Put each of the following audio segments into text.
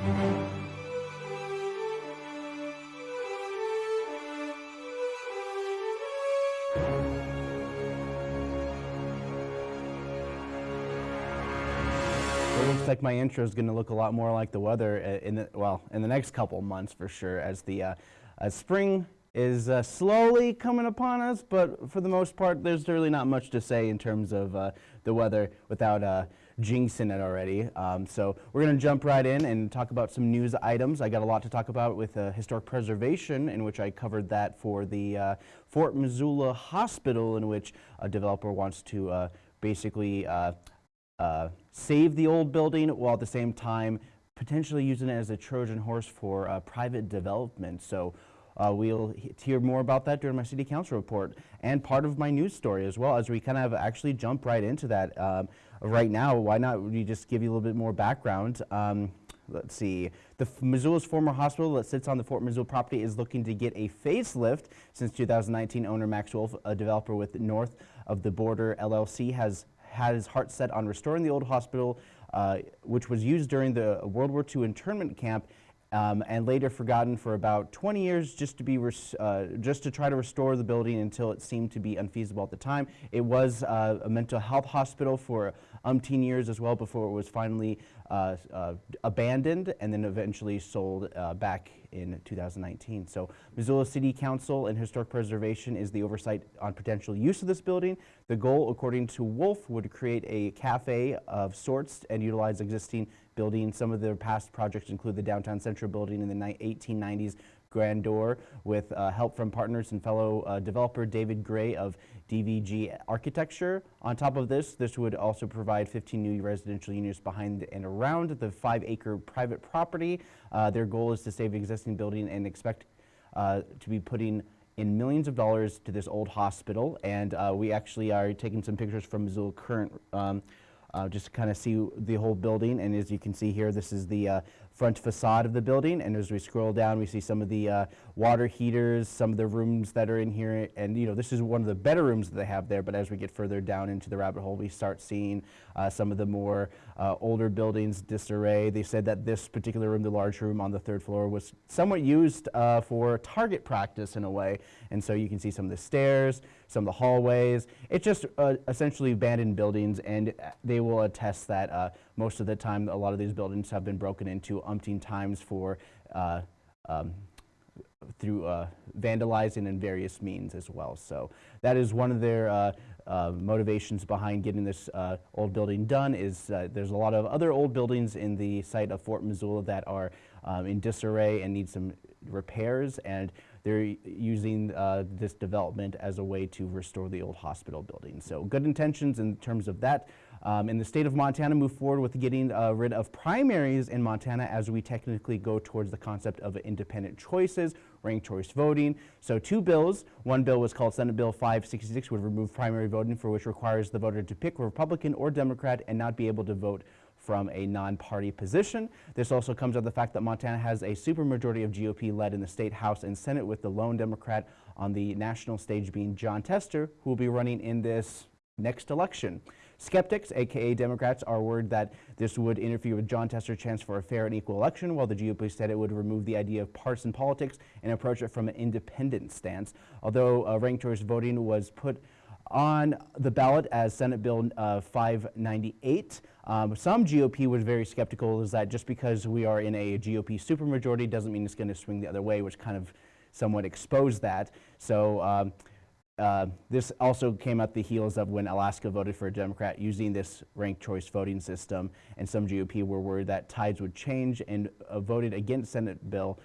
It looks like my intro is going to look a lot more like the weather uh, in the, well, in the next couple months for sure as the uh, as spring is uh, slowly coming upon us, but for the most part, there's really not much to say in terms of uh, the weather without uh, jinxing it already. Um, so we're going to jump right in and talk about some news items. I got a lot to talk about with uh, historic preservation, in which I covered that for the uh, Fort Missoula Hospital, in which a developer wants to uh, basically uh, save the old building while at the same time potentially using it as a Trojan horse for uh, private development. So uh, we'll hear more about that during my city council report and part of my news story as well as we kind of actually jump right into that. Um, right now, why not we just give you a little bit more background. Um, let's see, the Missoula's former hospital that sits on the Fort Missoula property is looking to get a facelift. Since 2019, owner Max Wolf, a developer with North of the Border LLC, has had his heart set on restoring the old hospital, uh, which was used during the World War II internment camp um, and later forgotten for about 20 years just to be uh, just to try to restore the building until it seemed to be unfeasible at the time. It was uh, a mental health hospital for umpteen years as well before it was finally uh, uh abandoned and then eventually sold uh, back in 2019. So Missoula City Council and Historic Preservation is the oversight on potential use of this building. The goal, according to Wolf, would create a cafe of sorts and utilize existing buildings. Some of their past projects include the Downtown Central building in the 1890s Grandeur with uh, help from partners and fellow uh, developer David Gray of DVG Architecture. On top of this, this would also provide 15 new residential units behind and around the five acre private property. Uh, their goal is to save existing building and expect uh, to be putting in millions of dollars to this old hospital. And uh, we actually are taking some pictures from Missoula Current um, uh, just to kind of see the whole building. And as you can see here, this is the uh, front facade of the building. And as we scroll down, we see some of the uh, water heaters, some of the rooms that are in here. And, you know, this is one of the better rooms that they have there. But as we get further down into the rabbit hole, we start seeing uh, some of the more uh, older buildings disarray. They said that this particular room, the large room on the third floor, was somewhat used uh, for target practice in a way. And so you can see some of the stairs, some of the hallways. It's just uh, essentially abandoned buildings, and they will attest that uh, most of the time a lot of these buildings have been broken into umpteen times for uh, um, through uh, vandalizing and various means as well. So that is one of their uh, motivations behind getting this uh, old building done is uh, there's a lot of other old buildings in the site of Fort Missoula that are um, in disarray and need some repairs and they're using uh, this development as a way to restore the old hospital building. So good intentions in terms of that. Um, in the state of Montana, move forward with getting uh, rid of primaries in Montana as we technically go towards the concept of independent choices, ranked choice voting. So two bills. One bill was called Senate Bill 566 would remove primary voting for which requires the voter to pick Republican or Democrat and not be able to vote from a non-party position. This also comes out of the fact that Montana has a supermajority of GOP led in the state House and Senate with the lone Democrat on the national stage being Jon Tester, who will be running in this next election. Skeptics, aka Democrats, are worried that this would interfere with Jon Tester's chance for a fair and equal election, while the GOP said it would remove the idea of partisan politics and approach it from an independent stance. Although uh, ranked choice voting was put on the ballot as Senate Bill uh, 598. Um, some GOP was very skeptical is that just because we are in a GOP supermajority doesn't mean it's going to swing the other way, which kind of somewhat exposed that. So um, uh, this also came at the heels of when Alaska voted for a Democrat using this ranked choice voting system, and some GOP were worried that tides would change and uh, voted against Senate Bill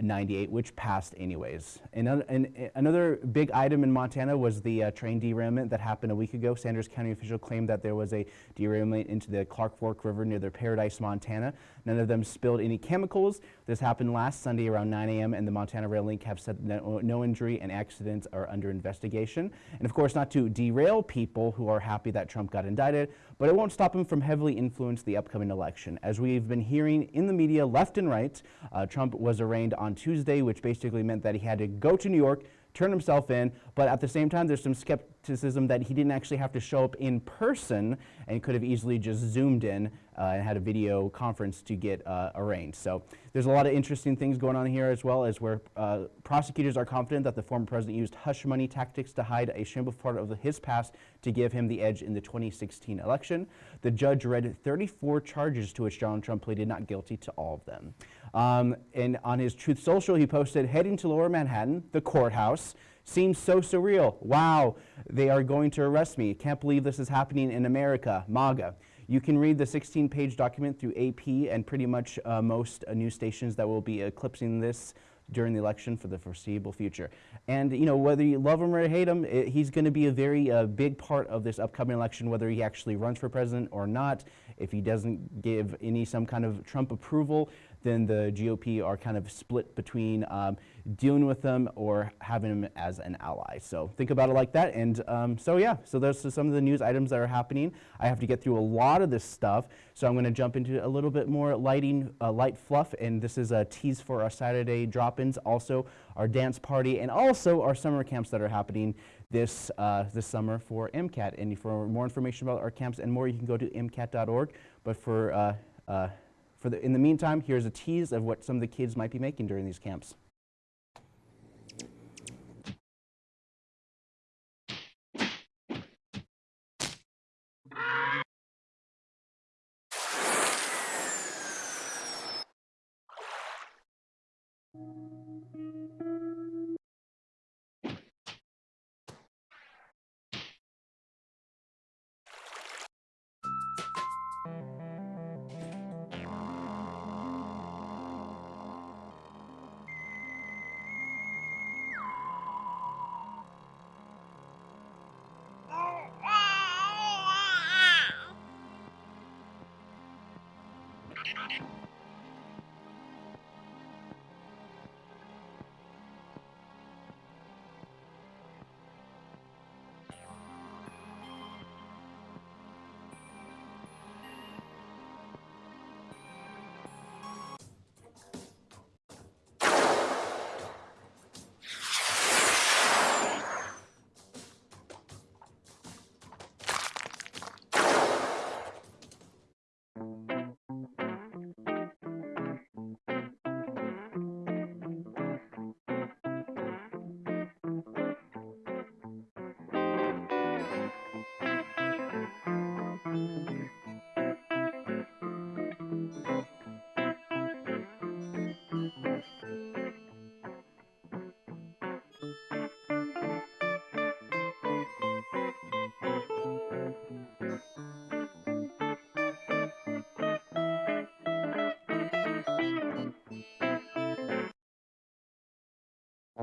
598, which passed anyways. And, and, another big item in Montana was the uh, train derailment that happened a week ago. Sanders County official claimed that there was a derailment into the Clark Fork River near their Paradise, Montana. None of them spilled any chemicals. This happened last Sunday around 9 a.m. and the Montana Rail Link have said no, no injury and accidents are under investigation. And of course, not to derail people who are happy that Trump got indicted, but it won't stop him from heavily influence the upcoming election. As we've been hearing in the media left and right, uh, Trump was arraigned on Tuesday, which basically meant that he had to go to New York turn himself in, but at the same time, there's some skepticism that he didn't actually have to show up in person and could have easily just zoomed in uh, and had a video conference to get uh, arraigned. So there's a lot of interesting things going on here as well as where uh, prosecutors are confident that the former president used hush money tactics to hide a shameful part of his past to give him the edge in the 2016 election. The judge read 34 charges to which Donald Trump pleaded not guilty to all of them. Um, and on his Truth Social, he posted, heading to Lower Manhattan, the courthouse, seems so surreal. Wow, they are going to arrest me. Can't believe this is happening in America. MAGA. You can read the 16-page document through AP and pretty much uh, most uh, news stations that will be eclipsing this during the election for the foreseeable future. And you know, whether you love him or hate him, it, he's going to be a very uh, big part of this upcoming election, whether he actually runs for president or not. If he doesn't give any some kind of Trump approval, then the GOP are kind of split between um, dealing with them or having them as an ally. So think about it like that. And um, so yeah, so those are some of the news items that are happening. I have to get through a lot of this stuff, so I'm going to jump into a little bit more lighting, uh, light fluff. And this is a tease for our Saturday drop-ins, also our dance party, and also our summer camps that are happening this, uh, this summer for MCAT. And for more information about our camps and more, you can go to MCAT.org. But for uh, uh for the, in the meantime, here's a tease of what some of the kids might be making during these camps.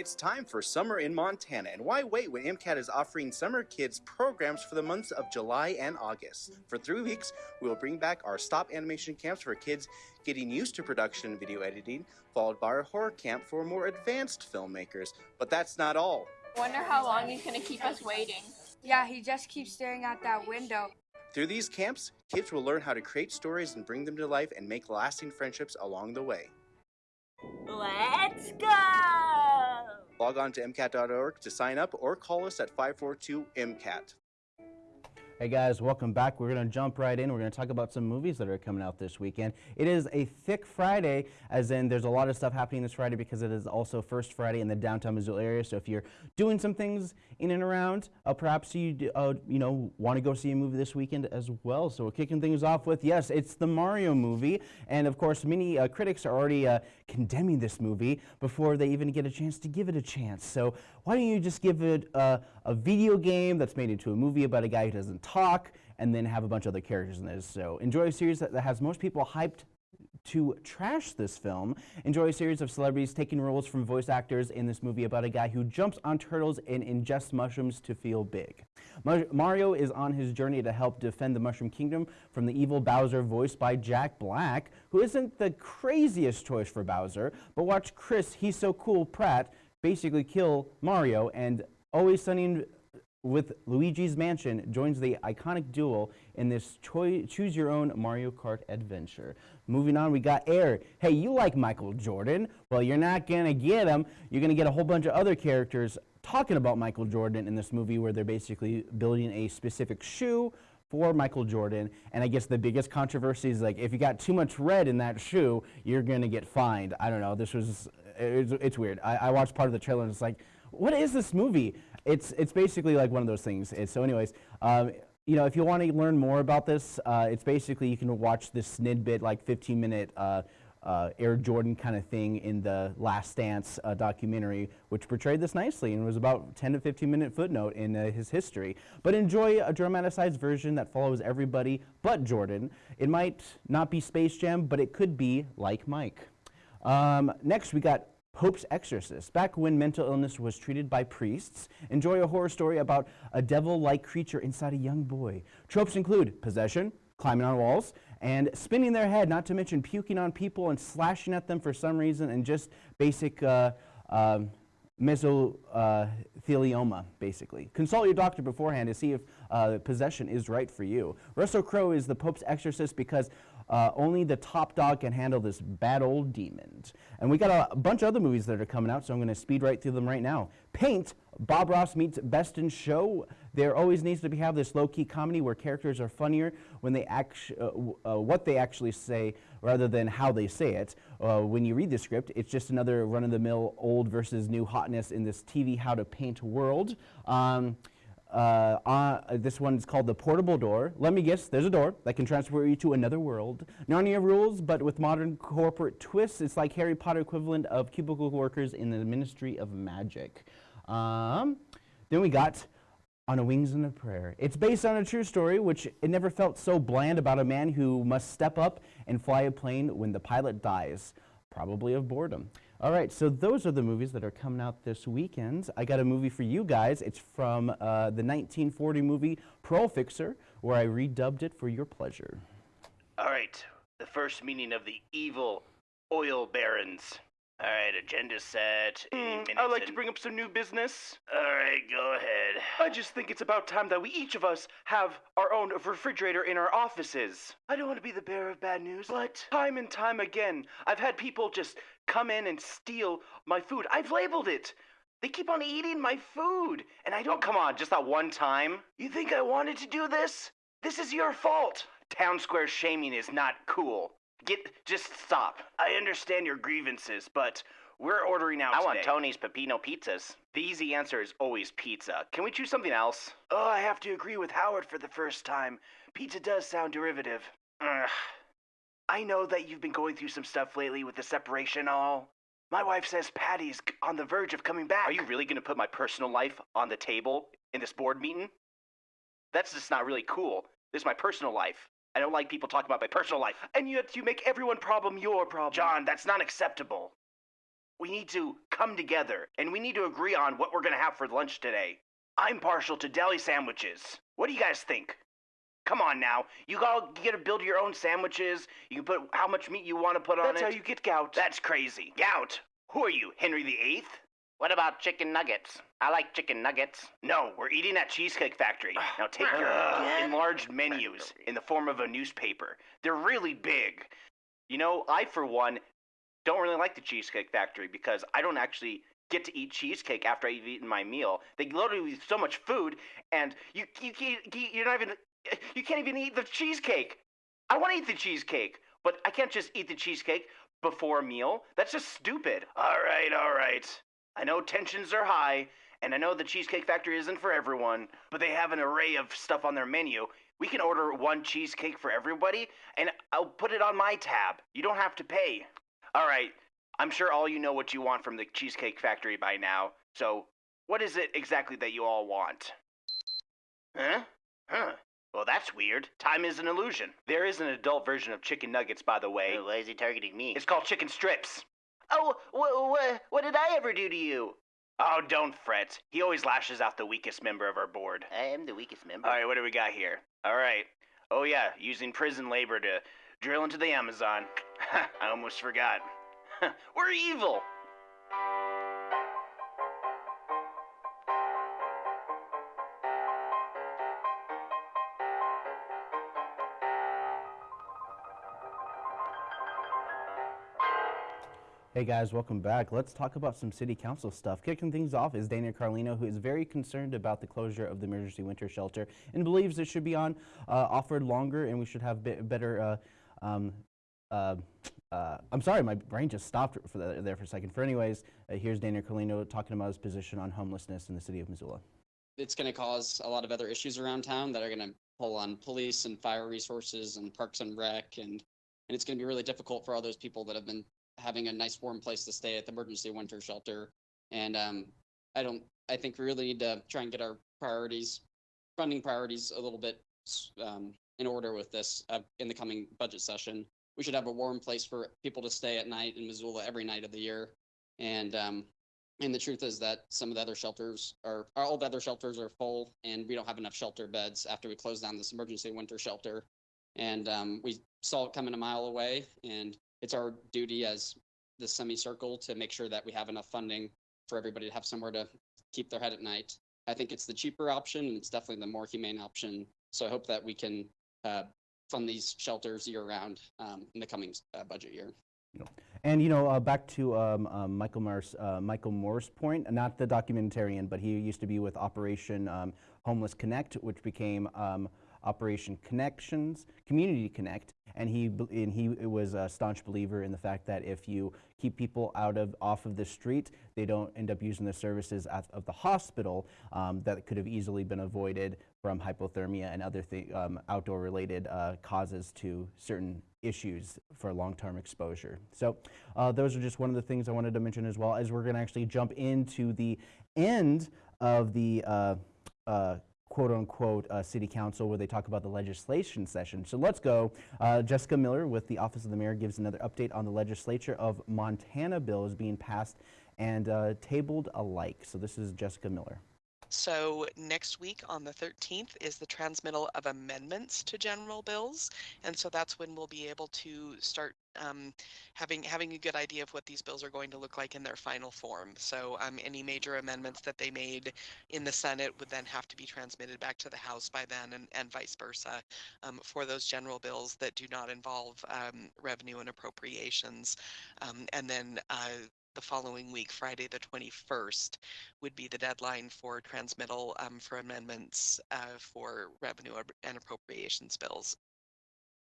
It's time for summer in Montana, and why wait when MCAT is offering summer kids programs for the months of July and August? For three weeks, we will bring back our stop animation camps for kids getting used to production and video editing, followed by our horror camp for more advanced filmmakers. But that's not all. Wonder how long he's gonna keep us waiting. Yeah, he just keeps staring out that window. Through these camps, kids will learn how to create stories and bring them to life and make lasting friendships along the way. Let's go! Log on to MCAT.org to sign up or call us at 542-MCAT. Hey guys, welcome back. We're going to jump right in. We're going to talk about some movies that are coming out this weekend. It is a thick Friday, as in there's a lot of stuff happening this Friday because it is also First Friday in the downtown Missoula area. So if you're doing some things in and around, uh, perhaps you uh, you know want to go see a movie this weekend as well. So we're kicking things off with yes, it's the Mario movie, and of course many uh, critics are already uh, condemning this movie before they even get a chance to give it a chance. So why don't you just give it a, a video game that's made into a movie about a guy who doesn't talk and then have a bunch of other characters in this. So enjoy a series that, that has most people hyped to trash this film. Enjoy a series of celebrities taking roles from voice actors in this movie about a guy who jumps on turtles and ingests mushrooms to feel big. Mario is on his journey to help defend the Mushroom Kingdom from the evil Bowser, voiced by Jack Black, who isn't the craziest choice for Bowser, but watch Chris, he's so cool, Pratt, basically kill Mario, and Always Sunny with Luigi's Mansion joins the iconic duo in this choose your own Mario Kart adventure. Moving on, we got Air. Hey, you like Michael Jordan? Well, you're not gonna get him. You're gonna get a whole bunch of other characters talking about Michael Jordan in this movie where they're basically building a specific shoe for Michael Jordan. And I guess the biggest controversy is like if you got too much red in that shoe, you're gonna get fined. I don't know. This was it's, it's weird. I, I watched part of the trailer and it's like, what is this movie? It's it's basically like one of those things. So, anyways, um, you know, if you want to learn more about this, uh, it's basically you can watch this snidbit, like 15 minute. Uh, uh, Air Jordan kind of thing in the Last Dance uh, documentary, which portrayed this nicely and was about 10 to 15 minute footnote in uh, his history. But enjoy a dramatized version that follows everybody but Jordan. It might not be Space Jam, but it could be like Mike. Um, next, we got Pope's Exorcist. Back when mental illness was treated by priests, enjoy a horror story about a devil like creature inside a young boy. Tropes include possession, climbing on walls, and spinning their head, not to mention puking on people and slashing at them for some reason, and just basic. Uh, um, mesothelioma, basically. Consult your doctor beforehand to see if uh, possession is right for you. Russell Crowe is the Pope's exorcist because uh, only the top dog can handle this bad old demon. And we got a bunch of other movies that are coming out, so I'm going to speed right through them right now. Paint, Bob Ross meets Best in Show. There always needs to be have this low-key comedy where characters are funnier when they act, uh, uh, what they actually say rather than how they say it. Uh, when you read the script, it's just another run-of-the-mill old versus new hotness in this TV how to paint world. Um, uh, uh, this one's called the portable door. Let me guess, there's a door that can transport you to another world. Narnia rules, but with modern corporate twists. It's like Harry Potter equivalent of cubicle workers in the Ministry of Magic. Um, then we got On a Wings and a Prayer. It's based on a true story, which it never felt so bland about a man who must step up and fly a plane when the pilot dies, probably of boredom. All right, so those are the movies that are coming out this weekend. I got a movie for you guys. It's from uh, the 1940 movie Pearl Fixer, where I redubbed it for your pleasure. All right, the first meeting of the evil oil barons. All right, agenda set. Mm, I'd like to bring up some new business. All right, go ahead. I just think it's about time that we each of us have our own refrigerator in our offices. I don't want to be the bearer of bad news, but time and time again, I've had people just come in and steal my food. I've labeled it. They keep on eating my food, and I don't. come on, just that one time? You think I wanted to do this? This is your fault. Town square shaming is not cool. Get, just stop. I understand your grievances, but we're ordering out I want. Tony's Pepino pizzas. The easy answer is always pizza. Can we choose something else? Oh, I have to agree with Howard for the first time. Pizza does sound derivative. Ugh. I know that you've been going through some stuff lately with the separation and all. My wife says Patty's on the verge of coming back. Are you really gonna put my personal life on the table in this board meeting? That's just not really cool. This is my personal life. I don't like people talking about my personal life. And yet you make everyone problem your problem. John, that's not acceptable. We need to come together and we need to agree on what we're gonna have for lunch today. I'm partial to deli sandwiches. What do you guys think? Come on now. You all get to build your own sandwiches. You can put how much meat you want to put on it. That's how you get gout. That's crazy. Gout. Who are you, Henry VIII? What about chicken nuggets? I like chicken nuggets. No, we're eating at Cheesecake Factory. Ah, now take your enlarged menus in the form of a newspaper. They're really big. You know, I, for one, don't really like the Cheesecake Factory because I don't actually get to eat cheesecake after I've eaten my meal. They load you with so much food, and you you can't you're not even you can't even eat the cheesecake. I want to eat the cheesecake, but I can't just eat the cheesecake before a meal. That's just stupid. All right, all right. I know tensions are high, and I know the Cheesecake Factory isn't for everyone, but they have an array of stuff on their menu. We can order one cheesecake for everybody, and I'll put it on my tab. You don't have to pay. All right, I'm sure all you know what you want from the Cheesecake Factory by now. So, what is it exactly that you all want? Huh? Huh? Well, that's weird. Time is an illusion. There is an adult version of chicken nuggets, by the way. Why is he targeting me? It's called chicken strips. Oh, what, what, what did I ever do to you? Oh, don't fret. He always lashes out the weakest member of our board. I am the weakest member. All right, what do we got here? All right. Oh, yeah, using prison labor to drill into the Amazon. I almost forgot. We're evil. Hey guys, welcome back. Let's talk about some city council stuff. Kicking things off is Dana Carlino, who is very concerned about the closure of the emergency winter shelter and believes it should be on uh, offered longer and we should have be- better. Uh, um, uh, uh, I'm sorry, my brain just stopped for the, there for a second. For anyways, uh, here's Dana Carlino talking about his position on homelessness in the city of Missoula. it's going to cause a lot of other issues around town that are going to pull on police and fire resources and parks and rec and and it's going to be really difficult for all those people that have been having a nice warm place to stay at the emergency winter shelter. And um i don't i think we really need to try and get our priorities funding priorities a little bit um, in order with this uh, in the coming budget session. We should have a warm place for people to stay at night in missoula every night of the year. And um and the truth is that some of the other shelters are, all the other shelters are full and we don't have enough shelter beds after we close down this emergency winter shelter. And um, we saw it coming a mile away and it's our duty as the semicircle to make sure that we have enough funding for everybody to have somewhere to keep their head at night. I think it's the cheaper option and it's definitely the more humane option. So I hope that we can uh, fund these shelters year round um, in the coming uh, budget year. And you know, uh, back to um, um, Michael Moore's uh, Michael Moore's point, not the documentarian, but he used to be with Operation um, Homeless Connect, which became um, Operation Connections, Community Connect, and he and he was a staunch believer in the fact that if you keep people out of off of the street, they don't end up using the services of the hospital um, that could have easily been avoided from hypothermia and other um, outdoor related uh, causes to certain issues for long-term exposure. So uh, those are just one of the things I wanted to mention as well as we're going to actually jump into the end of the uh, uh, quote unquote uh, city council where they talk about the legislation session. So let's go. Uh, Jessica Miller with the Office of the Mayor gives another update on the legislature of Montana bills being passed and uh, tabled alike. So this is Jessica Miller. So next week on the 13th is the transmittal of amendments to general bills, and so that's when we'll be able to start um, having having a good idea of what these bills are going to look like in their final form. So um, any major amendments that they made in the Senate would then have to be transmitted back to the House by then, and, and vice versa um, for those general bills that do not involve um, revenue and appropriations. Um, and then uh, the following week, Friday the 21st, would be the deadline for transmittal um, for amendments uh, for revenue and appropriations bills.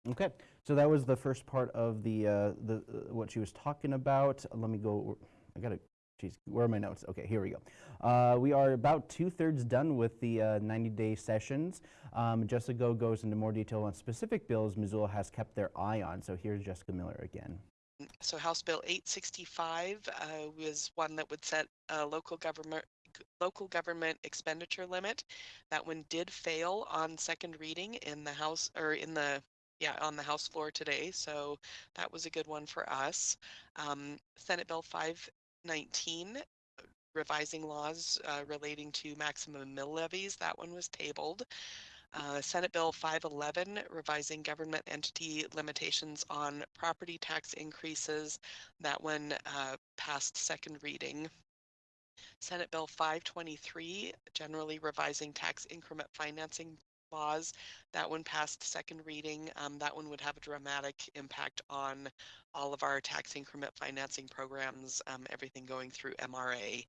Okay, so that was the first part of the uh, the uh, what she was talking about. Let me go. I gotta. Geez, where are my notes? Okay, here we go. Uh, we are about two thirds done with the uh, 90 day sessions. Um, Jessica goes into more detail on specific bills Missoula has kept their eye on. So here's Jessica Miller again. So House Bill 865 uh, was one that would set a local government local government expenditure limit. That one did fail on second reading in the House or in the yeah on the House floor today. So that was a good one for us. Um, Senate Bill 519 revising laws uh, relating to maximum mill levies. That one was tabled. Uh, Senate Bill 511, revising government entity limitations on property tax increases. That one uh, passed second reading. Senate Bill 523, generally revising tax increment financing laws. That one passed second reading. Um, that one would have a dramatic impact on all of our tax increment financing programs, um, everything going through MRA.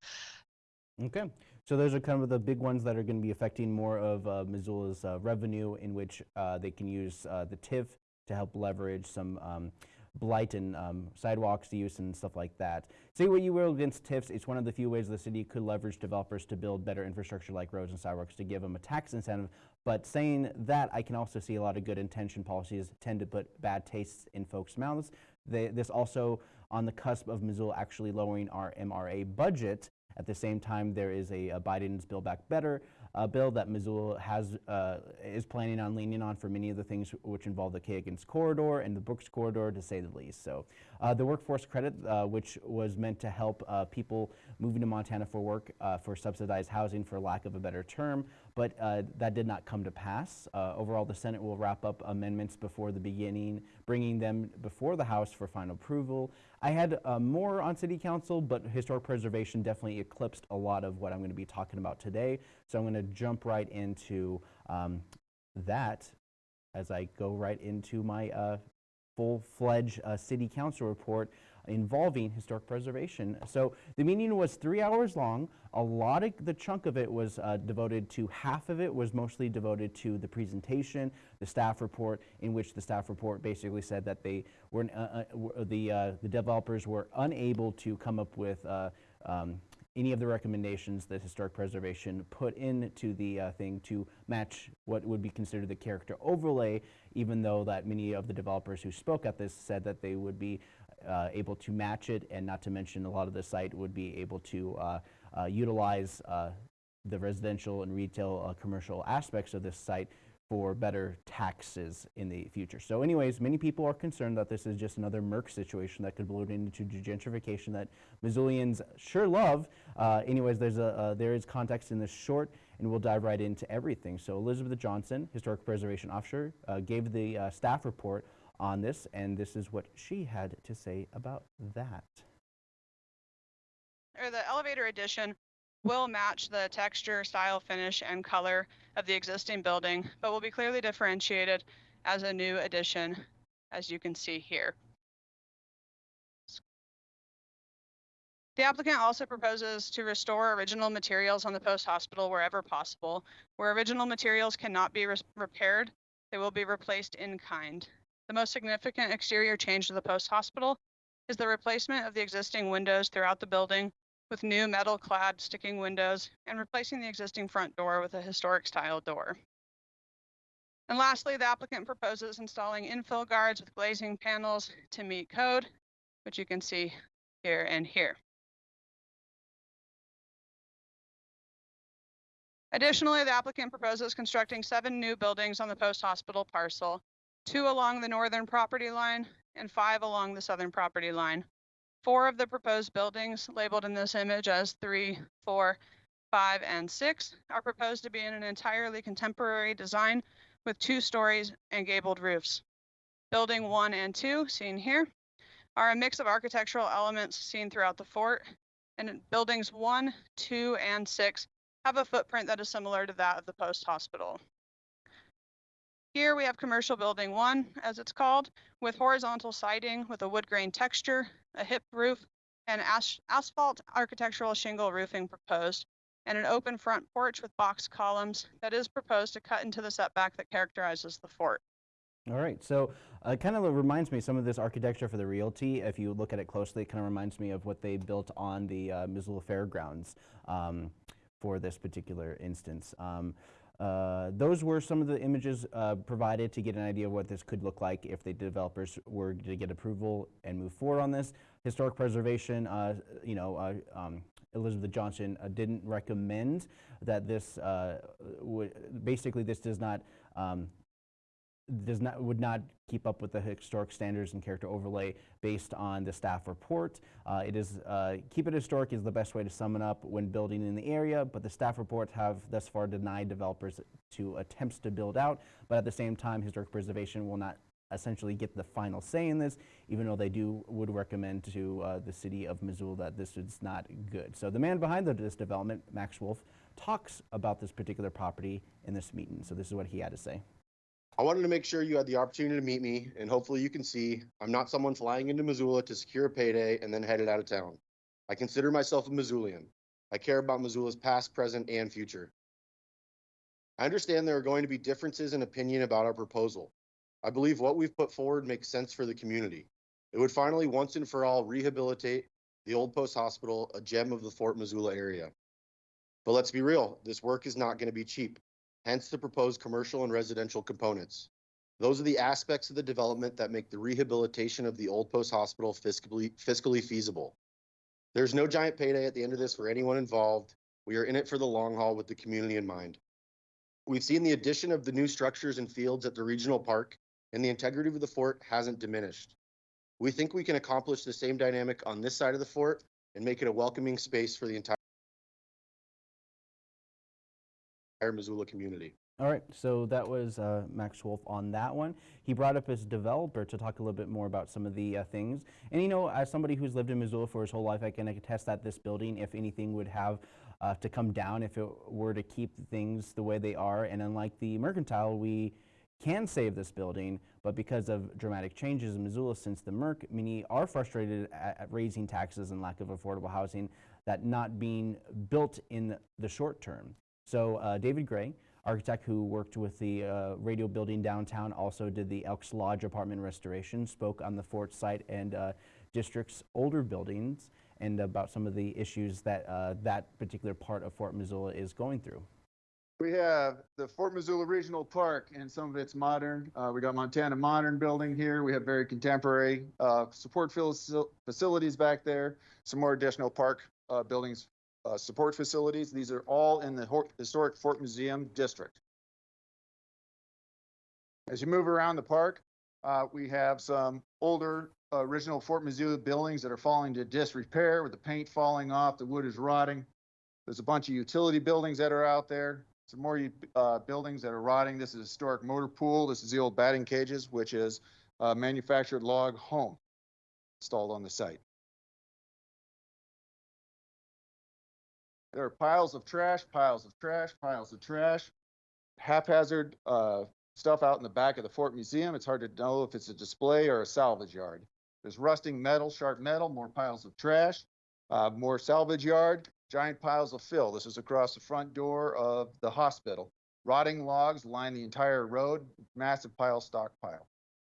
Okay, so those are kind of the big ones that are going to be affecting more of uh, Missoula's uh, revenue, in which uh, they can use uh, the TIF to help leverage some um, blight and um, sidewalks use and stuff like that. Say what you will against TIFs, it's one of the few ways the city could leverage developers to build better infrastructure like roads and sidewalks to give them a tax incentive. But saying that, I can also see a lot of good intention policies tend to put bad tastes in folks' mouths. They, this also on the cusp of Missoula actually lowering our MRA budget. At the same time, there is a, a Biden's Build Back Better uh, bill that Missoula has uh, is planning on leaning on for many of the things which involve the Kagans corridor and the Brooks corridor, to say the least. So, uh, the workforce credit, uh, which was meant to help uh, people moving to Montana for work uh, for subsidized housing, for lack of a better term, but uh, that did not come to pass. Overall, the Senate will wrap up amendments before the beginning, bringing them before the House for final approval. I had more on City Council, but historic preservation definitely eclipsed a lot of what I'm going to be talking about today. So I'm going to jump right into um, that as I go right into my full-fledged uh, City Council report involving historic preservation. So the meeting was three hours long. A lot of the chunk of it was uh, devoted to, half of it was mostly devoted to the presentation, the staff report, in which the staff report basically said that they were, uh, uh, the, uh, the developers were unable to come up with uh, um, any of the recommendations that historic preservation put into the uh, thing to match what would be considered the character overlay, even though that many of the developers who spoke at this said that they would be uh, able to match it, and not to mention a lot of the site would be able to uh, uh, utilize uh, the residential and retail uh, commercial aspects of this site for better taxes in the future. So anyways, many people are concerned that this is just another Merc situation that could blow into gentrification that Missoulians sure love. Uh, anyways, there's a, uh, there is context in this short, and we'll dive right into everything. So Elizabeth Johnson, Historic Preservation Officer, uh, gave the uh, staff report on this, and this is what she had to say about that. or the elevator addition will match the texture, style, finish, and color of the existing building, but will be clearly differentiated as a new addition, as you can see here. The applicant also proposes to restore original materials on the post hospital wherever possible. Where original materials cannot be res- repaired, they will be replaced in kind. The most significant exterior change to the post hospital is the replacement of the existing windows throughout the building with new metal clad sticking windows and replacing the existing front door with a historic style door. And lastly, the applicant proposes installing infill guards with glazing panels to meet code, which you can see here and here. Additionally, the applicant proposes constructing seven new buildings on the post-hospital parcel, two along the northern property line and five along the southern property line. Four of the proposed buildings labeled in this image as three, four, five, and six are proposed to be in an entirely contemporary design with two stories and gabled roofs. Building one and two, seen here, are a mix of architectural elements seen throughout the fort. And buildings one, two, and six have a footprint that is similar to that of the post hospital. Here we have commercial building one, as it's called, with horizontal siding with a wood grain texture, a hip roof, and as- asphalt architectural shingle roofing proposed, and an open front porch with box columns that is proposed to cut into the setback that characterizes the fort. All right, so uh, it kind of reminds me some of this architecture for the realty. If you look at it closely, it kind of reminds me of what they built on the uh, Missoula Fairgrounds um, for this particular instance. Um, uh, those were some of the images uh, provided to get an idea of what this could look like if the developers were to get approval and move forward on this. Historic preservation, uh, you know, uh, um, Elizabeth Johnson uh, didn't recommend that this basically this does not um, does not would not keep up with the historic standards and character overlay based on the staff report. Uh, it is uh, keep it historic is the best way to sum it up when building in the area, but the staff reports have thus far denied developers to attempts to build out. But at the same time, historic preservation will not essentially get the final say in this, even though they do would recommend to uh, the city of Missoula that this is not good. So the man behind the, this development, Max Wolf, talks about this particular property in this meeting. So this is what he had to say. I wanted to make sure you had the opportunity to meet me, and hopefully you can see I'm not someone flying into Missoula to secure a payday and then headed out of town. I consider myself a Missoulian. I care about Missoula's past, present, and future. I understand there are going to be differences in opinion about our proposal. I believe what we've put forward makes sense for the community. It would finally once and for all rehabilitate the old post hospital, a gem of the Fort Missoula area. But let's be real, this work is not going to be cheap hence the proposed commercial and residential components. Those are the aspects of the development that make the rehabilitation of the old post hospital fiscally, fiscally feasible. There's no giant payday at the end of this for anyone involved. We are in it for the long haul with the community in mind. We've seen the addition of the new structures and fields at the regional park, and the integrity of the fort hasn't diminished. We think we can accomplish the same dynamic on this side of the fort and make it a welcoming space for the entire Missoula community. All right, so that was uh, Max Wolf on that one. He brought up his developer to talk a little bit more about some of the uh, things. And you know, as somebody who's lived in Missoula for his whole life, I can attest that this building, if anything, would have uh, to come down if it were to keep things the way they are. And unlike the Mercantile, we can save this building, but because of dramatic changes in Missoula since the Merc, many are frustrated at, at raising taxes and lack of affordable housing that not being built in the short term. So uh, David Gray, architect who worked with the uh, radio building downtown, also did the Elks Lodge apartment restoration, spoke on the fort site and uh, district's older buildings and about some of the issues that uh, that particular part of Fort Missoula is going through. We have the Fort Missoula Regional Park and some of it's modern. Uh, we got Montana Modern Building here. We have very contemporary uh, support facilities back there. Some more additional park uh, buildings, uh, support facilities. These are all in the historic Fort Museum District. As you move around the park, uh, we have some older uh, original Fort Missoula buildings that are falling to disrepair with the paint falling off, the wood is rotting. There's a bunch of utility buildings that are out there. Some more uh, buildings that are rotting. This is a historic motor pool. This is the old batting cages, which is a manufactured log home installed on the site. There are piles of trash, piles of trash, piles of trash, haphazard uh, stuff out in the back of the Fort Museum. It's hard to know if it's a display or a salvage yard. There's rusting metal, sharp metal, more piles of trash, uh, more salvage yard, giant piles of fill. This is across the front door of the hospital. Rotting logs line the entire road, massive pile stockpile,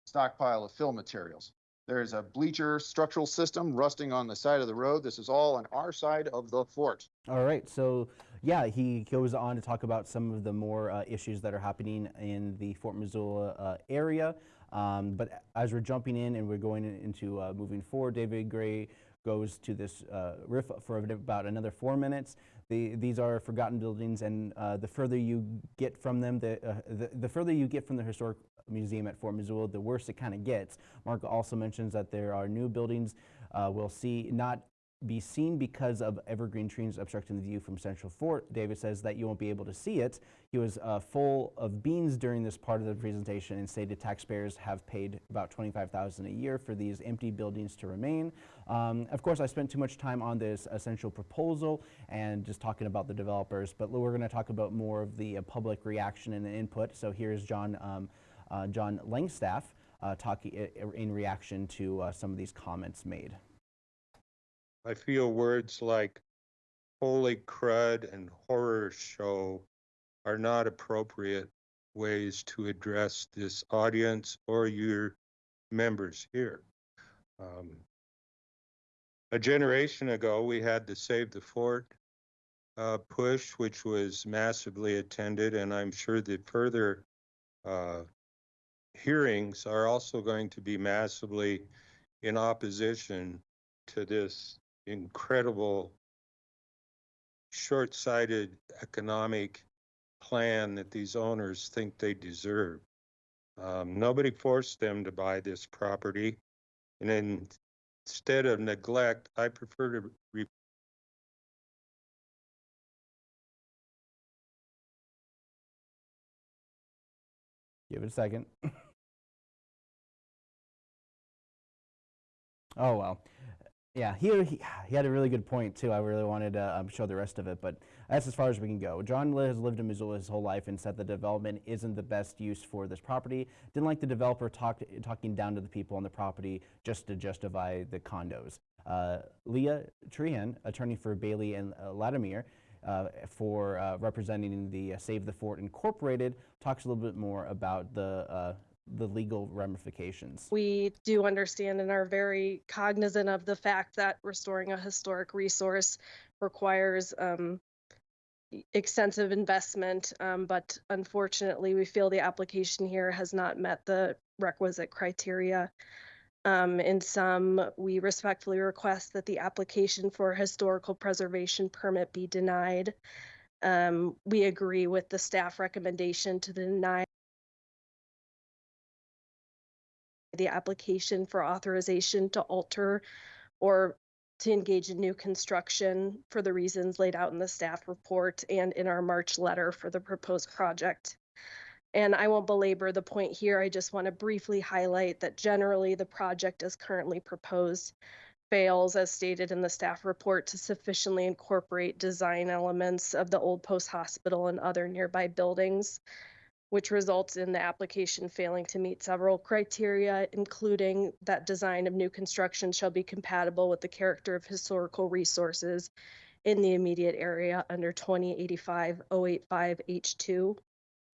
stockpile of fill materials. There's a bleacher structural system rusting on the side of the road. This is all on our side of the fort. All right, so yeah, he goes on to talk about some of the more uh, issues that are happening in the Fort Missoula uh, area. Um, but as we're jumping in and we're going into uh, moving forward, David Gray goes to this uh, riff for about another four minutes. The, these are forgotten buildings, and uh, the further you get from them, the, uh, the, the further you get from the historic museum at Fort Missoula, the worse it kind of gets. Mark also mentions that there are new buildings uh, we'll see not be seen because of evergreen trees obstructing the view from Central Fort. David says that you won't be able to see it. He was uh, full of beans during this part of the presentation and stated taxpayers have paid about 25000 a year for these empty buildings to remain. Um, of course, I spent too much time on this essential proposal and just talking about the developers, but we're going to talk about more of the uh, public reaction and the input. So here's John, um, uh, John Langstaff uh, talking in reaction to uh, some of these comments made. I feel words like holy crud and horror show are not appropriate ways to address this audience or your members here. Um, a generation ago, we had the Save the Fort uh, push, which was massively attended, and I'm sure the further uh, hearings are also going to be massively in opposition to this incredible short-sighted economic plan that these owners think they deserve. Um, nobody forced them to buy this property. And instead of neglect, I prefer to re- Give it a second. oh well. Yeah, he, he he had a really good point too. I really wanted to um, show the rest of it, but that's as far as we can go. John has lived in Missoula his whole life and said the development isn't the best use for this property. Didn't like the developer talk, talking down to the people on the property just to justify the condos. Uh, Leah Trehan, attorney for Bailey and uh, Latimer, uh, for uh, representing the uh, Save the Fort Incorporated, talks a little bit more about the uh, the legal ramifications. We do understand and are very cognizant of the fact that restoring a historic resource requires um, extensive investment, um, but unfortunately, we feel the application here has not met the requisite criteria. Um, in sum, we respectfully request that the application for historical preservation permit be denied. Um, we agree with the staff recommendation to deny the application for authorization to alter or to engage in new construction for the reasons laid out in the staff report and in our March letter for the proposed project. And I won't belabor the point here. I just want to briefly highlight that generally the project as currently proposed fails, as stated in the staff report, to sufficiently incorporate design elements of the old post hospital and other nearby buildings, which results in the application failing to meet several criteria, including that design of new construction shall be compatible with the character of historical resources in the immediate area under 2085 085 H2.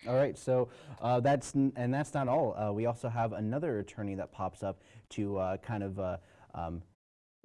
All right, so uh, that's and that's not all. Uh, we also have another attorney that pops up to uh, kind of uh, um,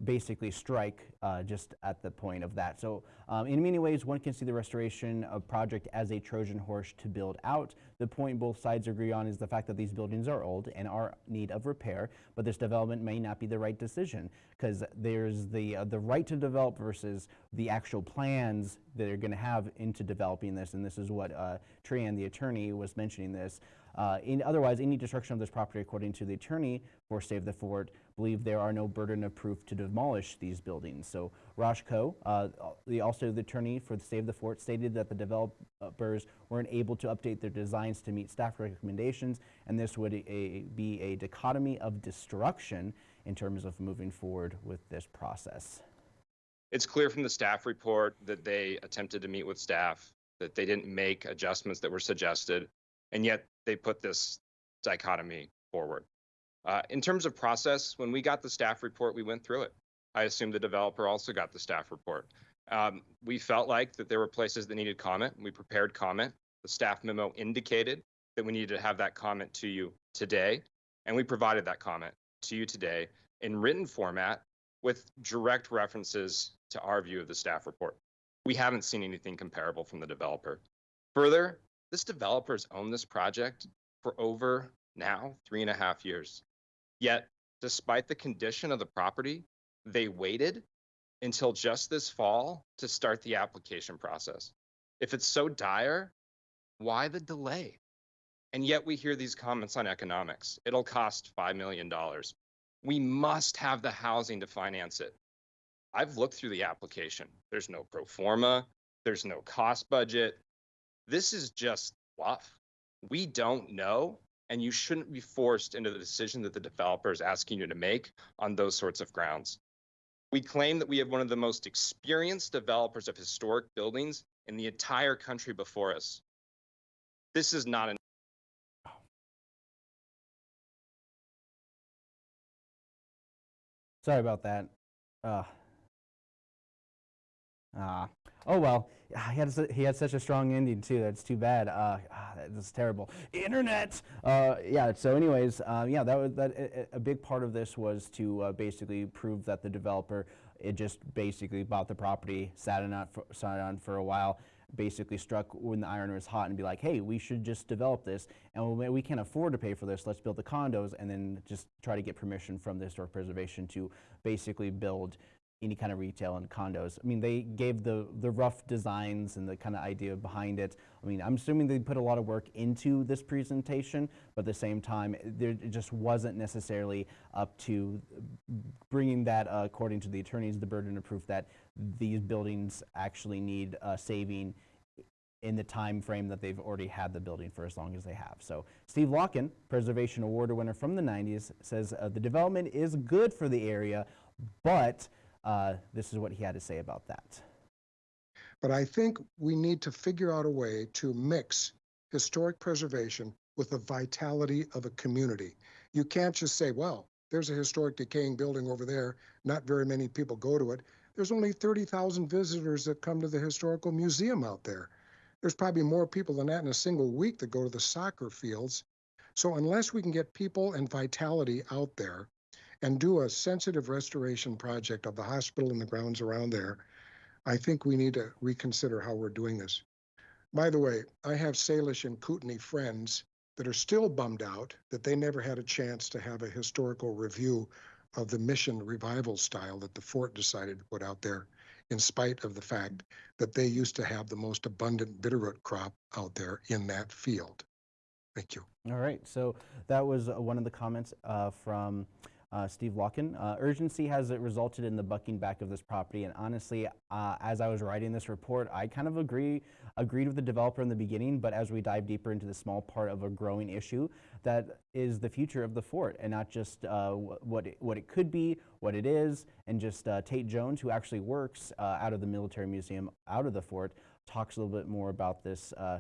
basically strike uh, just at the point of that. So um, in many ways, one can see the restoration of project as a Trojan horse to build out. The point both sides agree on is the fact that these buildings are old and are need of repair, but this development may not be the right decision because there's the uh, the right to develop versus the actual plans that are going to have into developing this. And this is what uh, Trian, the attorney, was mentioning this. Uh, in, otherwise, any destruction of this property, according to the attorney for Save the Fort, believe there are no burden of proof to demolish these buildings. So Ko, uh, the, also the attorney for the Save the Fort, stated that the developers weren't able to update their designs to meet staff recommendations, and this would a, be a dichotomy of destruction in terms of moving forward with this process. It's clear from the staff report that they attempted to meet with staff, that they didn't make adjustments that were suggested, and yet they put this dichotomy forward. Uh, in terms of process, when we got the staff report, we went through it. I assume the developer also got the staff report. Um, we felt like that there were places that needed comment. We prepared comment. The staff memo indicated that we needed to have that comment to you today, and we provided that comment to you today in written format with direct references to our view of the staff report. We haven't seen anything comparable from the developer. Further, this developer's owned this project for over now three and a half years. Yet, despite the condition of the property, they waited until just this fall to start the application process. If it's so dire, why the delay? And yet we hear these comments on economics. It'll cost $5 million. We must have the housing to finance it. I've looked through the application. There's no pro forma, there's no cost budget. This is just fluff. We don't know, and you shouldn't be forced into the decision that the developer is asking you to make on those sorts of grounds. We claim that we have one of the most experienced developers of historic buildings in the entire country before us. This is not an Sorry about that. Uh, ah. Oh well, he had he had such a strong ending too. That's too bad. Uh, ah, that's terrible. Internet. Uh, yeah. So, anyways, uh, yeah, that was that. A, big part of this was to uh, basically prove that the developer it just basically bought the property, sat on it for, sat on for a while, basically struck when the iron was hot and be like, hey, we should just develop this, and we can't afford to pay for this. Let's build the condos, and then just try to get permission from the historic preservation to basically build any kind of retail and condos. I mean, they gave the the rough designs and the kind of idea behind it. I mean, I'm assuming they put a lot of work into this presentation, but at the same time, there it just wasn't necessarily up to bringing that, uh, according to the attorneys, the burden of proof that these buildings actually need uh, saving in the time frame that they've already had the building for as long as they have. So Steve Locken, Preservation Award winner from the 90s, says uh, the development is good for the area, but uh, this is what he had to say about that. But I think we need to figure out a way to mix historic preservation with the vitality of a community. You can't just say, well, there's a historic decaying building over there. Not very many people go to it. There's only 30,000 visitors that come to the historical museum out there. There's probably more people than that in a single week that go to the soccer fields. So unless we can get people and vitality out there and do a sensitive restoration project of the hospital and the grounds around there, I think we need to reconsider how we're doing this. By the way, I have Salish and Kootenai friends that are still bummed out that they never had a chance to have a historical review of the mission revival style that the fort decided to put out there. in spite of the fact that they used to have the most abundant bitterroot crop out there in that field. Thank you. All right, so that was uh, one of the comments uh, from uh, Steve Locken. Uh, urgency has it resulted in the bucking back of this property, and honestly, uh, as I was writing this report, I kind of agree agreed with the developer in the beginning, but as we dive deeper into the small part of a growing issue, that is the future of the fort, and not just uh, what it, what it could be, what it is, and just uh, Tate Jones, who actually works uh, out of the military museum, out of the fort, talks a little bit more about this, uh,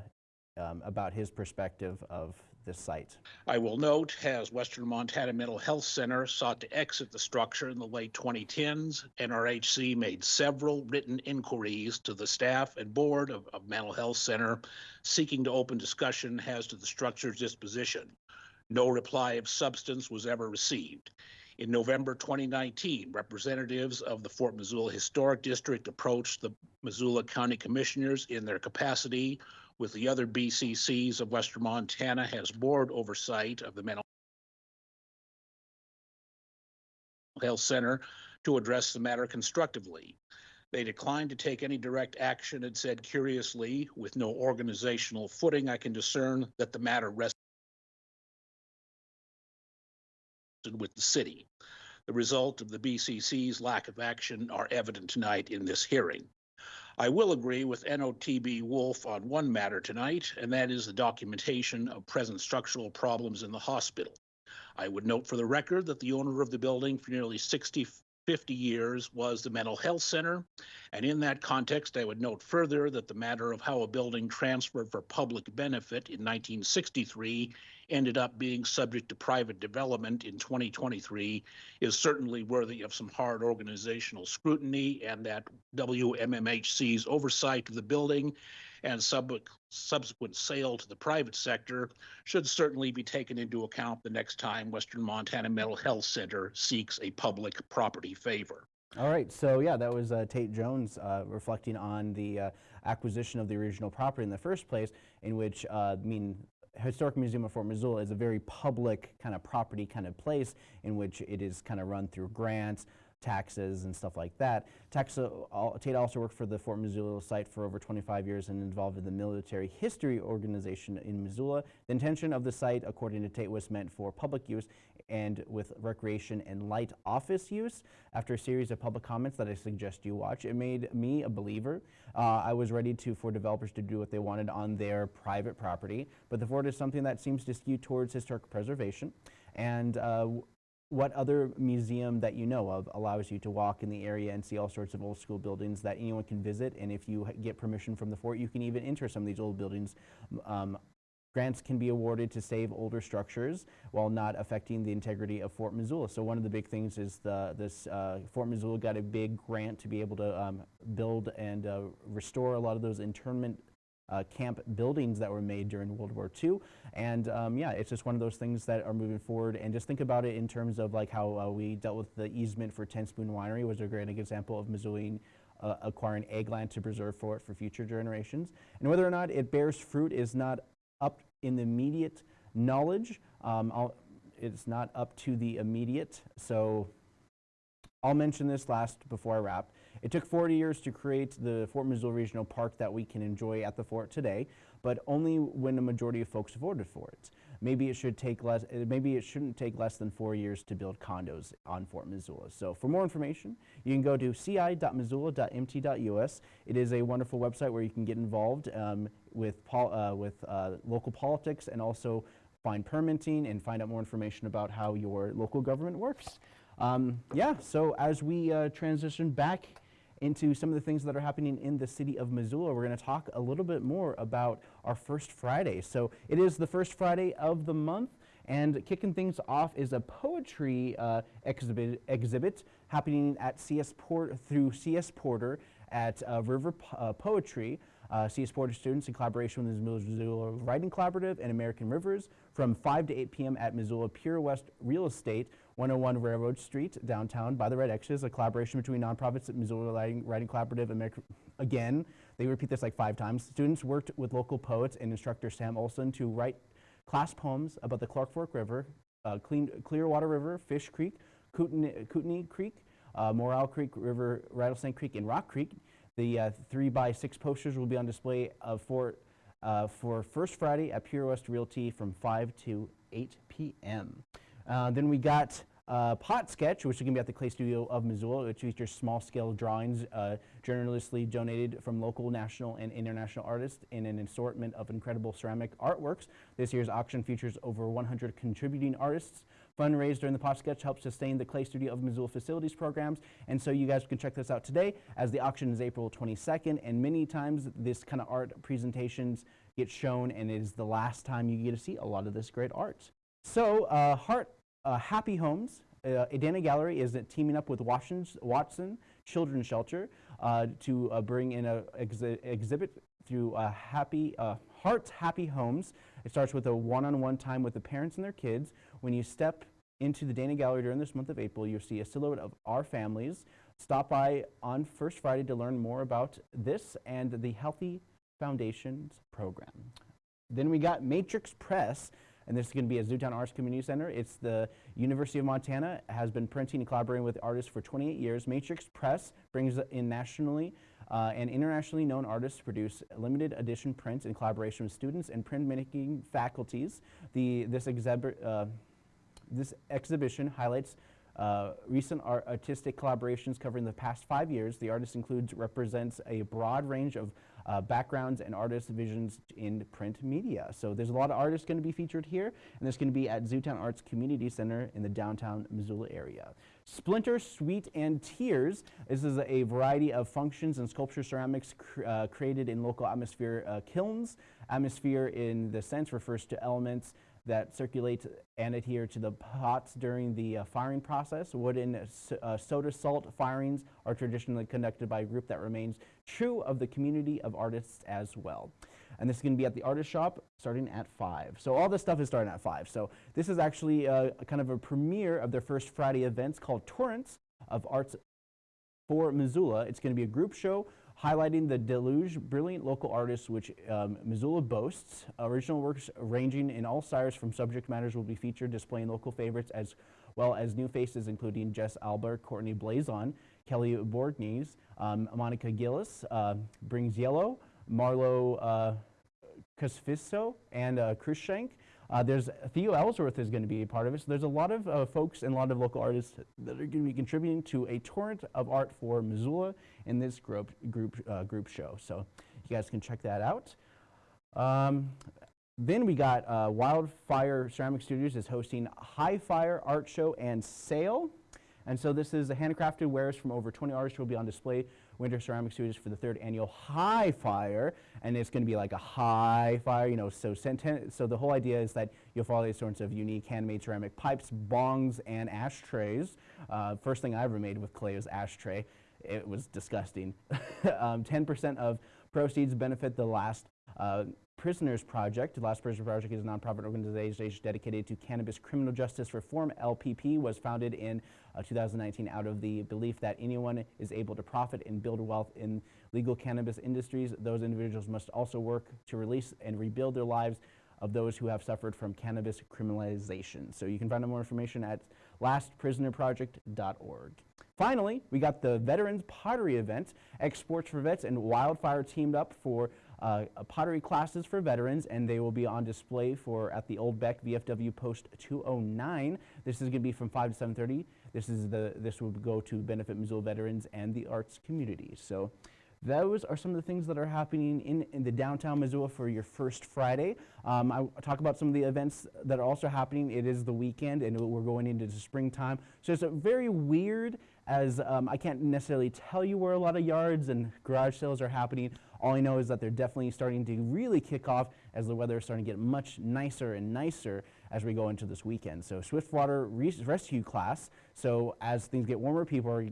um, about his perspective of this site. I will note, as Western Montana Mental Health Center sought to exit the structure in the late 2010s, NRHC made several written inquiries to the staff and board of, of Mental Health Center seeking to open discussion as to the structure's disposition. No reply of substance was ever received. In November 2019, representatives of the Fort Missoula Historic District approached the Missoula County Commissioners in their capacity with the other BCCs of Western Montana has board oversight of the mental health center to address the matter constructively. They declined to take any direct action and said curiously, with no organizational footing, I can discern that the matter rests with the city. The result of the BCC's lack of action are evident tonight in this hearing. I will agree with NOTB Wolf on one matter tonight, and that is the documentation of present structural problems in the hospital. I would note for the record that the owner of the building for nearly 60, 50 years was the Mental Health Center. And in that context, I would note further that the matter of how a building transferred for public benefit in 1963 ended up being subject to private development in 2023 is certainly worthy of some hard organizational scrutiny and that WMMHC's oversight of the building and sub- subsequent sale to the private sector should certainly be taken into account the next time Western Montana Mental Health Center seeks a public property favor. All right, so yeah, that was uh, Tate Jones uh, reflecting on the uh, acquisition of the original property in the first place, in which, uh, I mean, Historic Museum of Fort Missoula is a very public kind of property kind of place in which it is kind of run through grants, taxes, and stuff like that. Tax, uh, Tate also worked for the Fort Missoula site for over 25 years and involved in the military history organization in Missoula. The intention of the site, according to Tate, was meant for public use and with recreation and light office use. After a series of public comments that I suggest you watch, it made me a believer. Uh, I was ready to for developers to do what they wanted on their private property, but the fort is something that seems to skew towards historic preservation. And uh, what other museum that you know of allows you to walk in the area and see all sorts of old school buildings that anyone can visit? And if you get permission from the fort, you can even enter some of these old buildings. Um, Grants can be awarded to save older structures while not affecting the integrity of Fort Missoula. So one of the big things is the this uh, Fort Missoula got a big grant to be able to um, build and uh, restore a lot of those internment uh, camp buildings that were made during World War II. And um, yeah, it's just one of those things that are moving forward. And just think about it in terms of like how uh, we dealt with the easement for Ten Spoon Winery was a great example of Missoulian uh, acquiring egg land to preserve for it for future generations. And whether or not it bears fruit is not up in the immediate knowledge. Um, it's not up to the immediate. So I'll mention this last before I wrap. It took 40 years to create the Fort Missoula Regional Park that we can enjoy at the fort today, but only when a majority of folks voted for it. Maybe it should take less. Maybe it shouldn't take less than four years to build condos on Fort Missoula. So, for more information, you can go to ci.missoula.mt.us. It is a wonderful website where you can get involved um, with pol- uh, with uh, local politics and also find permitting and find out more information about how your local government works. Um, yeah. So as we uh, transition back into some of the things that are happening in the city of Missoula. We're going to talk a little bit more about our first Friday. So it is the first Friday of the month, and kicking things off is a poetry uh, exhibit, exhibit happening at CS Port through CS Porter at uh, River Po- uh, Poetry. Uh, CS Porter students in collaboration with the Missoula Writing Collaborative and American Rivers from 5 to 8 p.m. at Missoula Pure West Real Estate, 101 Railroad Street, downtown by the Red X's, a collaboration between nonprofits at Missoula Writing, Writing Collaborative, American, again, they repeat this like five times. Students worked with local poets and instructor Sam Olson to write class poems about the Clark Fork River, uh, Clean, Clearwater River, Fish Creek, Kootenai, Kootenai Creek, uh, Morrell Creek, River, Rattlesnake Creek, and Rock Creek. The uh, three by six posters will be on display uh, for, uh, for First Friday at Pure West Realty from 5 to 8 p.m. Then we got uh, Pot Sketch, which is going to be at the Clay Studio of Missoula, which features small-scale drawings uh, generously donated from local, national, and international artists in an assortment of incredible ceramic artworks. This year's auction features over 100 contributing artists. Fundraised during the Pop Sketch helps sustain the Clay Studio of Missoula facilities programs, and so you guys can check this out today as the auction is April 22nd, and many times this kind of art presentations get shown, and it is the last time you get to see a lot of this great art. So, uh, Heart uh, Happy Homes, uh, Adana Gallery is teaming up with Watson Children's Shelter uh, to uh, bring in an exhi exhibit through uh, Happy uh, Hearts Happy Homes. It starts with a one-on-one time with the parents and their kids. When you step into the Dana Gallery during this month of April, you'll see a silhouette of our families. Stop by on First Friday to learn more about this and the Healthy Foundations program. Then we got Matrix Press and this is going to be at Zootown Arts Community Center. It's the University of Montana, has been printing and collaborating with artists for 28 years. Matrix Press brings in nationally uh, and internationally known artists produce limited edition prints in collaboration with students and printmaking faculties. The, this, uh, this exhibition highlights uh, recent art artistic collaborations covering the past five years. The artist includes represents a broad range of uh, backgrounds and artists' visions in print media. So there's a lot of artists going to be featured here, and this going to be at Zootown Arts Community Center in the downtown Missoula area. Splinter, Sweet, and Tears. This is a variety of functions and sculpture ceramics cr uh, created in local atmosphere uh, kilns. Atmosphere in the sense refers to elements that circulate and adhere to the pots during the uh, firing process. Wooden uh, soda salt firings are traditionally conducted by a group that remains true of the community of artists as well. And this is going to be at the artist shop starting at 5. So all this stuff is starting at 5. So this is actually uh, kind of a premiere of their first Friday events called Torrents of Arts for Missoula. It's going to be a group show highlighting the deluge brilliant local artists which um, Missoula boasts. Original works ranging in all styles from subject matters will be featured displaying local favorites as well as new faces including Jess Albert, Courtney Blazon, Kelly Borgnese, um, Monica Gillis, uh, Brings Yellow, Marlo uh, and uh, Shank. Uh, there's Theo Ellsworth is going to be a part of it. So there's a lot of uh, folks and a lot of local artists that are going to be contributing to a torrent of art for Missoula in this group group uh, group show. So you guys can check that out. Um, then we got uh, Wildfire Ceramic Studios is hosting High Fire Art Show and Sale. And so this is handcrafted wares from over 20 artists who will be on display Winter Ceramic Studios for the third annual High Fire, and it's going to be like a high fire, you know, so, so the whole idea is that you'll follow these sorts of unique handmade ceramic pipes, bongs, and ashtrays. Uh, first thing I ever made with clay was ashtray. It was disgusting. 10% um, of proceeds benefit the last uh, Prisoners Project. The Last Prisoners Project is a nonprofit organization dedicated to cannabis criminal justice reform. LPP was founded in uh, 2019 out of the belief that anyone is able to profit and build wealth in legal cannabis industries. Those individuals must also work to release and rebuild their lives of those who have suffered from cannabis criminalization. So you can find out more information at lastprisonerproject.org. Finally, we got the Veterans Pottery event. Exports for Vets and Wildfire teamed up for uh, pottery classes for veterans, and they will be on display for at the Old Beck VFW Post 209. This is going to be from 5 to 7:30. This is the this will go to benefit Missoula veterans and the arts community. So. Those are some of the things that are happening in, in the downtown Missoula for your first Friday. Um, I talk about some of the events that are also happening. It is the weekend and we're going into the springtime. So it's a very weird as um, I can't necessarily tell you where a lot of yards and garage sales are happening. All I know is that they're definitely starting to really kick off as the weather is starting to get much nicer and nicer as we go into this weekend. So Swiftwater Rescue class. So as things get warmer, people are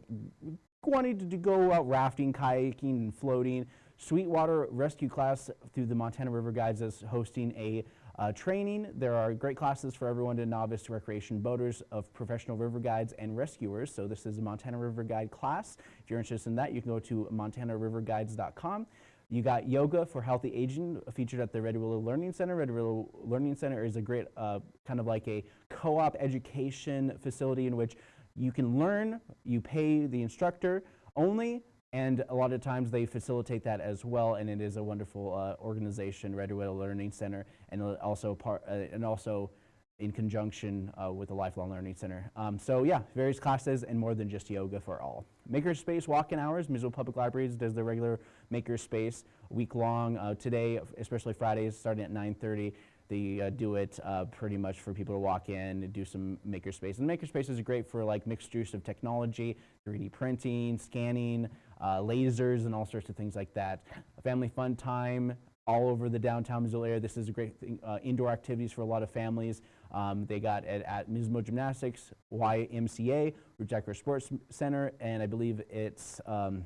wanting to go out rafting, kayaking, and floating. Swiftwater Rescue class through the Montana River Guides is hosting a uh, training. There are great classes for everyone to novice to recreation boaters of professional river guides and rescuers. So this is a Montana River Guide class. If you're interested in that, you can go to montanariverguides.com. You got yoga for healthy aging featured at the Red Willow Learning Center. Red Willow Learning Center is a great uh, kind of like a co-op education facility in which you can learn, you pay the instructor only, and a lot of times they facilitate that as well, and it is a wonderful uh, organization, Red Willow Learning Center, and uh, also part, uh, and also in conjunction uh, with the Lifelong Learning Center. Um, so yeah, various classes and more than just yoga for all. Makerspace walk-in hours, Missoula Public Libraries does the regular Makerspace week long. Uh, today, especially Fridays, starting at 9.30, they uh, do it uh, pretty much for people to walk in and do some makerspace. And makerspace are great for like mixed use of technology, 3D printing, scanning, uh, lasers, and all sorts of things like that. A family fun time all over the downtown Missoula area. This is a great thing, uh, indoor activities for a lot of families. Um, they got it at Mismo Gymnastics, YMCA, Root Sports Center, and I believe it's, um,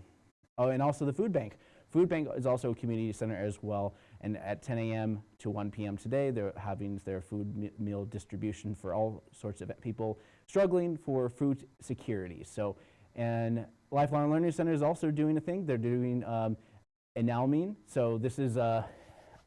oh, and also the food bank. Food Bank is also a community center as well, and at 10 a.m. to 1 p.m. today, they're having their food meal distribution for all sorts of people struggling for food security. So, and Lifelong Learning Center is also doing a thing. They're doing um, enamel. So this is uh,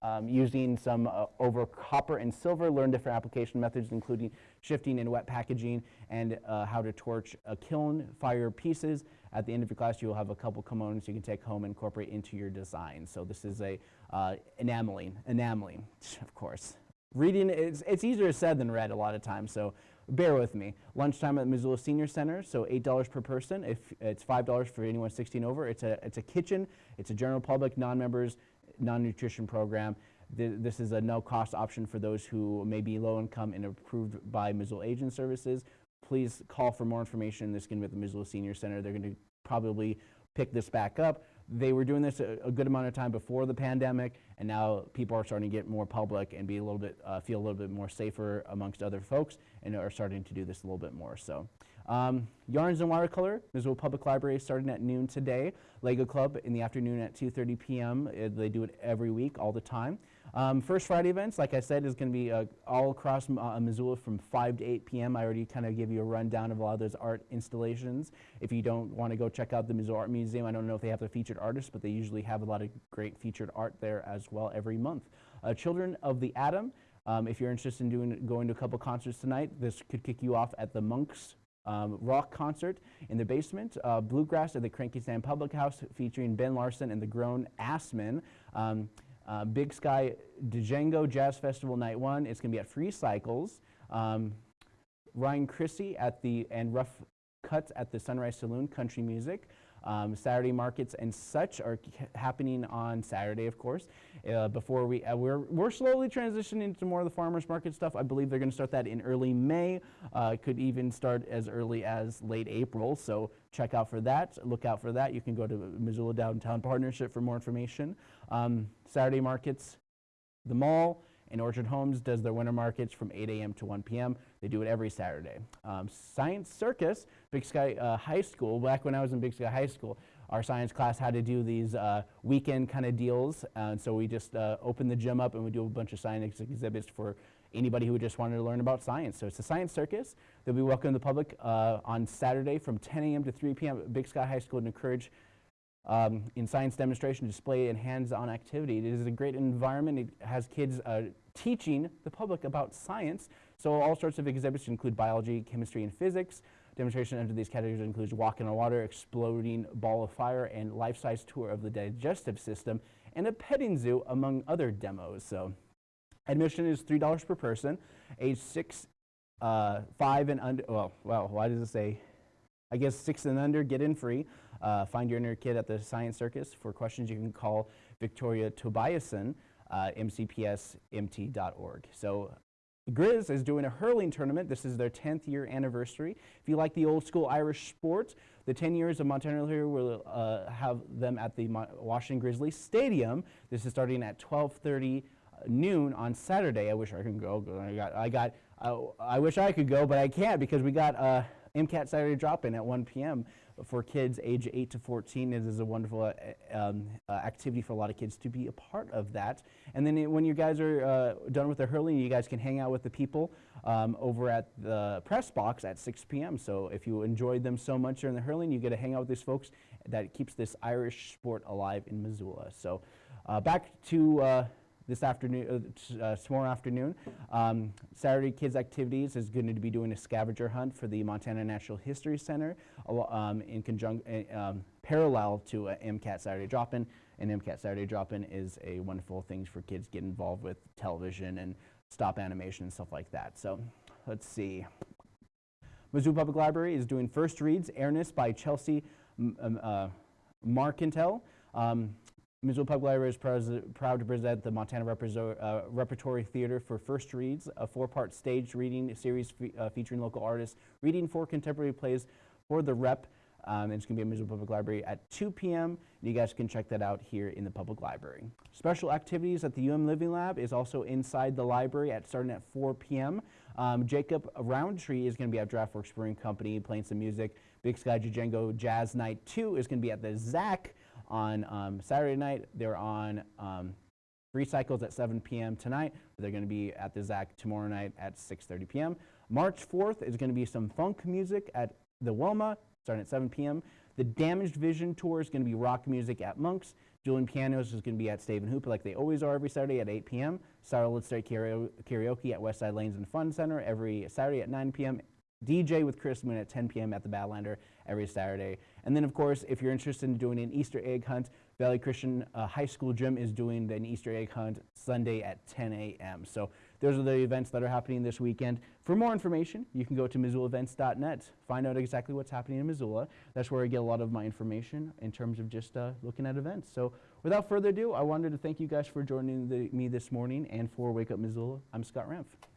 um, using some uh, over copper and silver, learn different application methods, including sifting and wet packaging, and uh, how to torch a kiln, fire pieces. At the end of your class, you will have a couple components you can take home and incorporate into your design. So this is a uh, enameling, enameling, of course. Reading, it's, it's easier said than read a lot of times, so bear with me. Lunchtime at the Missoula Senior Center, so $8 per person. If it's $5 for anyone 16 over, it's a, it's a kitchen, it's a general public, non-members, non-nutrition program. Th this is a no-cost option for those who may be low income and approved by Missoula Aging Services. Please call for more information. This to be at the Missoula Senior Center. They're going to probably pick this back up. They were doing this a, a, good amount of time before the pandemic, and now people are starting to get more public and be a little bit, uh, feel a little bit more safer amongst other folks, and are starting to do this a little bit more. So, um, Yarns and Watercolor, Missoula Public Library, starting at noon today. Lego Club in the afternoon at 2:30 p.m. Uh, they do it every week, all the time. Um, First Friday events, like I said, is going to be uh, all across uh, Missoula from 5 to 8 p.m. I already kind of give you a rundown of a lot of those art installations. If you don't want to go check out the Missoula Art Museum, I don't know if they have the featured artists, but they usually have a lot of great featured art there as well every month. Uh, Children of the Atom, um, if you're interested in doing, going to a couple concerts tonight, this could kick you off at the Monks um, rock concert in the basement. Uh, Bluegrass at the Cranky Sam Public House featuring Ben Larson and the Grown Assmen. Um, uh, Big Sky Django Jazz Festival Night 1. It's going to be at Free Cycles. Um, Ryan Chrissy at the, and Rough Cuts at the Sunrise Saloon Country Music. Um, Saturday markets and such are happening on Saturday, of course. Uh, before we, uh, we're, we're slowly transitioning into more of the farmers market stuff. I believe they're going to start that in early May. Uh, could even start as early as late April. So check out for that. Look out for that. You can go to Missoula Downtown Partnership for more information. Um, Saturday markets, the mall, and Orchard Homes does their winter markets from 8 a.m. to 1 p.m. They do it every Saturday. Um, Science Circus, Big Sky uh, High School, back when I was in Big Sky High School, our science class had to do these uh, weekend kind of deals. and so we just uh, opened the gym up and we do a bunch of science exhibits for anybody who just wanted to learn about science. So it's a science circus. They'll be welcoming the public uh, on Saturday from 10 a.m. to 3 p.m. at Big Sky High School to encourage um, in science demonstration, display, and hands-on activity. It is a great environment. It has kids uh, teaching the public about science. So all sorts of exhibits include biology, chemistry, and physics. Demonstration under these categories includes walk in the water, exploding ball of fire, and life-size tour of the digestive system, and a petting zoo, among other demos. So admission is $3 per person, age 6, uh, 5 and under, well, well, why does it say? I guess 6 and under, get in free. Uh, find your inner kid at the Science Circus. For questions, you can call Victoria Tobiasen, uh, mcpsmt.org. So Grizz is doing a hurling tournament. This is their 10th year anniversary. If you like the old school Irish sport, the 10 years of Montana here will uh, have them at the Mo Washington Grizzlies Stadium. This is starting at 12:30 uh, noon on Saturday. I wish I could go. I got, I got, uh, I wish I could go, but I can't because we got uh, MCAT Saturday drop-in at 1 p.m for kids age 8 to 14. It is a wonderful uh, um, uh, activity for a lot of kids to be a part of that. And then it, when you guys are uh, done with the hurling, you guys can hang out with the people um, over at the press box at 6 p.m. So if you enjoyed them so much during the hurling, you get to hang out with these folks that keeps this Irish sport alive in Missoula. So uh, back to uh, this afternoon, uh, uh, tomorrow afternoon. Um, Saturday Kids Activities is going to be doing a scavenger hunt for the Montana Natural History Center um, in conjunction, um, parallel to uh, MCAT Saturday Drop-In. And MCAT Saturday Drop-In is a wonderful thing for kids to get involved with television and stop animation and stuff like that. So let's see. Missoula Public Library is doing First Reads, Airness by Chelsea M- um, uh, Marcantel. Um, Missoula Public Library is proud to present the Montana uh, Repertory Theater for First Reads, a four-part staged reading series fe- uh, featuring local artists reading four contemporary plays for the Rep. Um, it's going to be at Missoula Public Library at 2 p.m. You guys can check that out here in the public library. Special activities at the UM Living Lab is also inside the library at starting at 4 p.m. Um, Jacob Roundtree is going to be at Draught Works Brewing Company playing some music. Big Sky Django Jazz Night 2 is going to be at the ZAC on um, Saturday night. They're on um, Free Cycles at 7 p.m. tonight. They're going to be at the ZAC tomorrow night at 6.30 p.m. March 4th is going to be some funk music at the Wilma starting at 7 p.m. The Damaged Vision Tour is going to be rock music at Monks. Julian Pianos is going to be at Stave and Hoop like they always are every Saturday at 8 p.m. Starlit Straight Karaoke karaoke at Westside Lanes and Fun Center every Saturday at 9 p.m. DJ with Chris Moon at 10 p.m. at the Badlander every Saturday. And then, of course, if you're interested in doing an Easter egg hunt, Valley Christian uh, High School Gym is doing an Easter egg hunt Sunday at 10 a.m. So those are the events that are happening this weekend. For more information, you can go to MissoulaEvents.net. Find out exactly what's happening in Missoula. That's where I get a lot of my information in terms of just uh, looking at events. So without further ado, I wanted to thank you guys for joining the, me this morning and for Wake Up Missoula. I'm Scott Ramph.